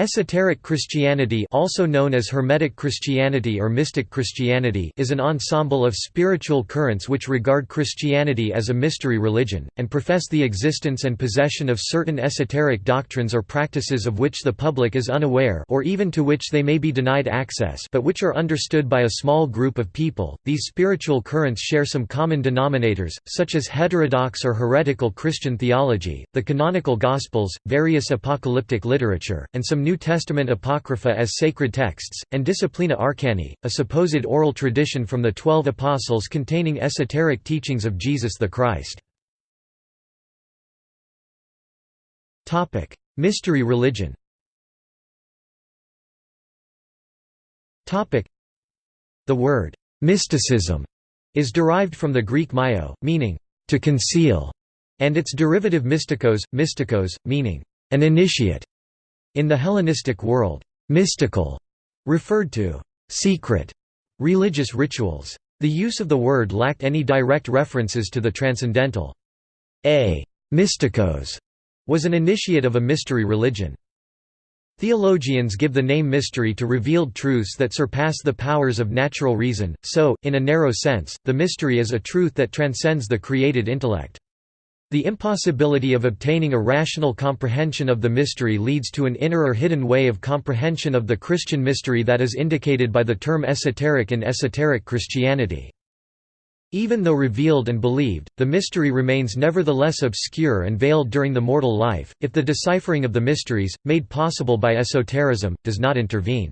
Esoteric Christianity also known as Hermetic Christianity or Mystic Christianity is an ensemble of spiritual currents which regard Christianity as a mystery religion, and profess the existence and possession of certain esoteric doctrines or practices of which the public is unaware or even to which they may be denied access but which are understood by a small group of people. These spiritual currents share some common denominators, such as heterodox or heretical Christian theology, the canonical Gospels, various apocalyptic literature, and some New Testament Apocrypha as sacred texts, and Disciplina Arcani, a supposed oral tradition from the Twelve Apostles containing esoteric teachings of Jesus the Christ. Mystery religion The word «mysticism» is derived from the Greek myo, meaning «to conceal», and its derivative mystikos, mystikos, meaning «an initiate». In the Hellenistic world, mystical referred to secret religious rituals. The use of the word lacked any direct references to the transcendental. A mystikos was an initiate of a mystery religion. Theologians give the name mystery to revealed truths that surpass the powers of natural reason, so, in a narrow sense, the mystery is a truth that transcends the created intellect. The impossibility of obtaining a rational comprehension of the mystery leads to an inner or hidden way of comprehension of the Christian mystery that is indicated by the term esoteric in esoteric Christianity. Even though revealed and believed, the mystery remains nevertheless obscure and veiled during the mortal life, if the deciphering of the mysteries, made possible by esotericism, does not intervene.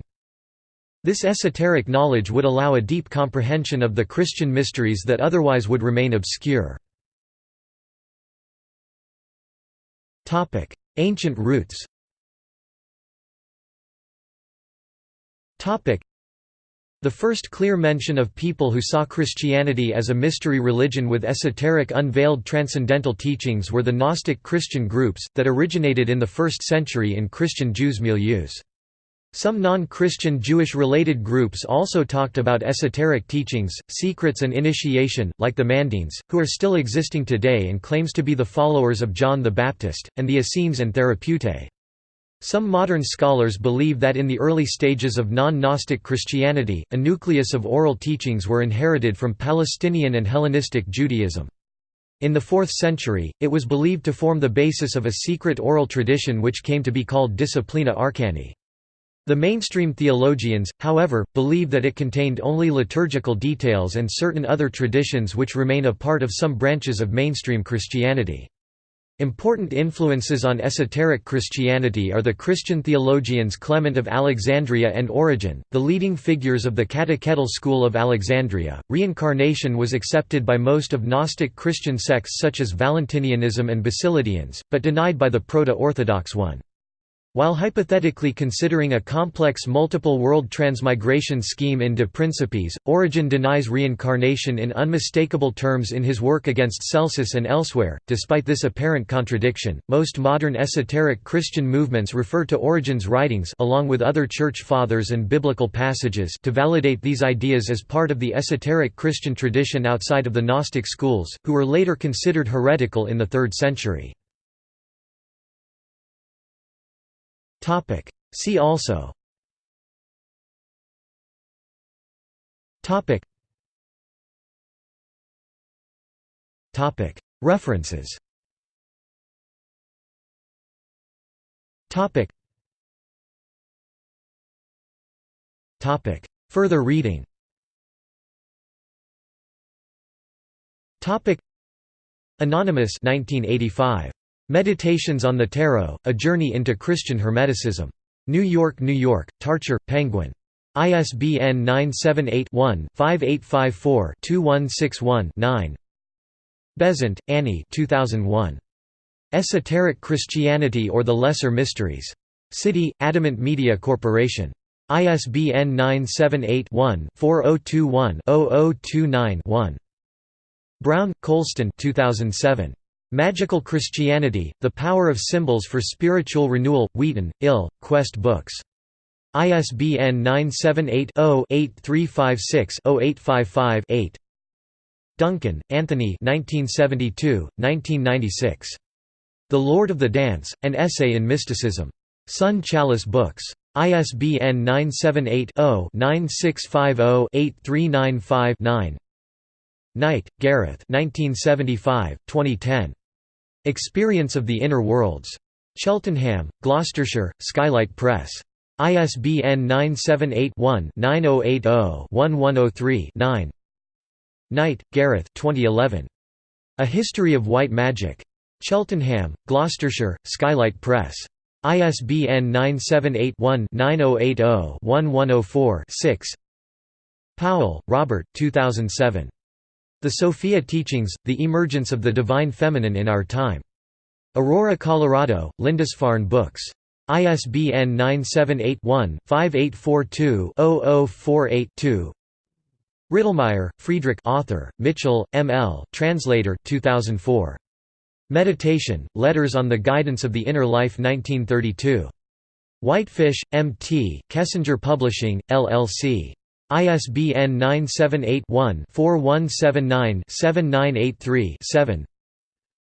This esoteric knowledge would allow a deep comprehension of the Christian mysteries that otherwise would remain obscure. Ancient roots. The first clear mention of people who saw Christianity as a mystery religion with esoteric unveiled transcendental teachings were the Gnostic Christian groups, that originated in the 1st century in Christian Jews' milieus. Some non-Christian Jewish-related groups also talked about esoteric teachings, secrets and initiation, like the Mandeans, who are still existing today and claims to be the followers of John the Baptist, and the Essenes and Therapeutae. Some modern scholars believe that in the early stages of non-Gnostic Christianity, a nucleus of oral teachings were inherited from Palestinian and Hellenistic Judaism. In the 4th century, it was believed to form the basis of a secret oral tradition which came to be called Disciplina Arcani. The mainstream theologians, however, believe that it contained only liturgical details and certain other traditions which remain a part of some branches of mainstream Christianity. Important influences on esoteric Christianity are the Christian theologians Clement of Alexandria and Origen, the leading figures of the catechetical school of Alexandria. Reincarnation was accepted by most of Gnostic Christian sects such as Valentinianism and Basilidians, but denied by the Proto-Orthodox one. While hypothetically considering a complex multiple world transmigration scheme in De Principiis, Origen denies reincarnation in unmistakable terms in his work against Celsus and elsewhere. Despite this apparent contradiction, most modern esoteric Christian movements refer to Origen's writings along with other church fathers and biblical passages to validate these ideas as part of the esoteric Christian tradition outside of the Gnostic schools, who were later considered heretical in the 3rd century. Topic. See also. Topic. Topic. References. Topic. Topic. Further reading. Topic. Anonymous 1985. Meditations on the Tarot, A Journey into Christian Hermeticism. New York, New York, Tarcher, Penguin. ISBN 978-1-5854-2161-9 Besant, Annie 2001. Esoteric Christianity or the Lesser Mysteries. City, Adamant Media Corporation. ISBN 978-1-4021-0029-1. Brown, Colston 2007. Magical Christianity, The Power of Symbols for Spiritual Renewal, Wheaton, Ill, Quest Books. ISBN 978-0-8356-0855-8 Duncan, Anthony 1972, 1996. The Lord of the Dance, An Essay in Mysticism. Sun Chalice Books. ISBN 978-0-9650-8395-9 Knight, Gareth 2010. Experience of the Inner Worlds. Cheltenham, Gloucestershire, Skylight Press. ISBN 978-1-9080-1103-9 Knight, Gareth 2011. A History of White Magic. Cheltenham, Gloucestershire, Skylight Press. ISBN 978-1-9080-1104-6 Powell, Robert 2007. The Sophia Teachings, The Emergence of the Divine Feminine in Our Time. Aurora, Colorado, Lindisfarne Books. ISBN 978-1-5842-0048-2 Rittelmeyer, Friedrich author, Mitchell, M. L. translator 2004. Meditation, Letters on the Guidance of the Inner Life 1932. Whitefish, M. T., Kessinger Publishing, LLC. ISBN 978-1-4179-7983-7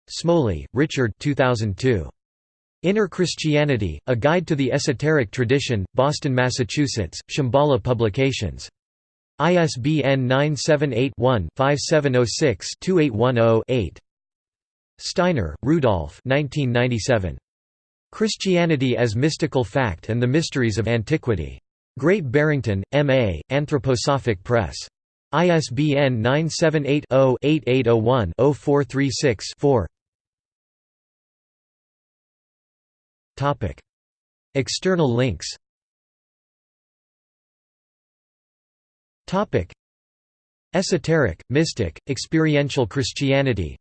Smoley, Richard 2002. Inner Christianity, A Guide to the Esoteric Tradition, Boston, Massachusetts, Shambhala Publications. ISBN 978-1-5706-2810-8 Steiner, Rudolf Christianity as Mystical Fact and the Mysteries of Antiquity. Great Barrington, M.A., Anthroposophic Press. ISBN 978 0 8801 0436 4 External links. Esoteric, mystic, experiential Christianity.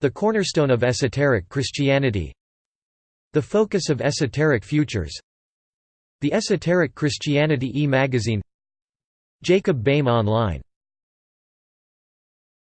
The cornerstone of esoteric Christianity. The focus of esoteric futures The Esoteric Christianity e-magazine Jacob Boehme Online